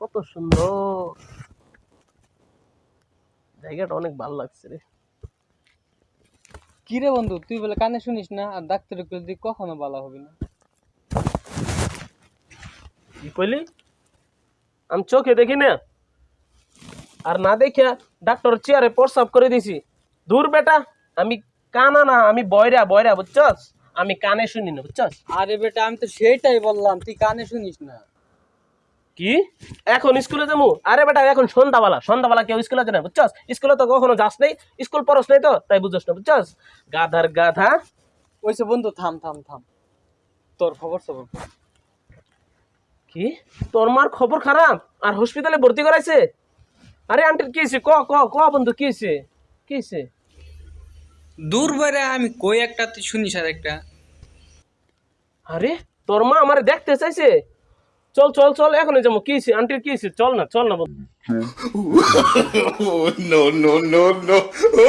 কত সুন্দর। জায়গাটা অনেক ভালো লাগছে রে। কি রে বন্ধু তুই বলে কানে শুনিস না? আর কইলে তুই কখনো ভালো হবে না। কি কইলি? আমি চোখে দেখি না। আর না দেখিয়া ডাক্তার চেয়ারে প্রস্রাব করে দিছি। দূর বেটা আমি কানা না আমি বয়রা বয়রা বুঝছস? আমি কানে শুনি না বুঝছস? আরে বেটা আমি তো সেইটাই বললাম তুই কানে শুনিস না। কি? এখন স্কুলে যাব আরে বেটা এখন সন্ধ্যাবেলা সন্ধ্যাবেলা কেউ স্কুলে যায় না বুঝছস? স্কুলে তো কখনো যাস নেই স্কুল পড়স নাই তো তাই বুঝছস না বুঝছস? গাধার গাধা। ওইসে বন্ধু থাম থাম থাম। তোর খবর সবর কি? তোর মার খবর খারাপ? আর হসপিটালে ভর্তি করাইছে? আরে আন্টির কি হয়েছে ক ক ক বন্ধু কি হয়েছে কি হয়েছে দূর বাইরে আমি কই একটা তুই শুনিস আর একটা? আরে তোর মা আমার দেখতে চাইছে। চল চল চল এখন যাব। কি আন্টির কি চল না চল না বল। Oh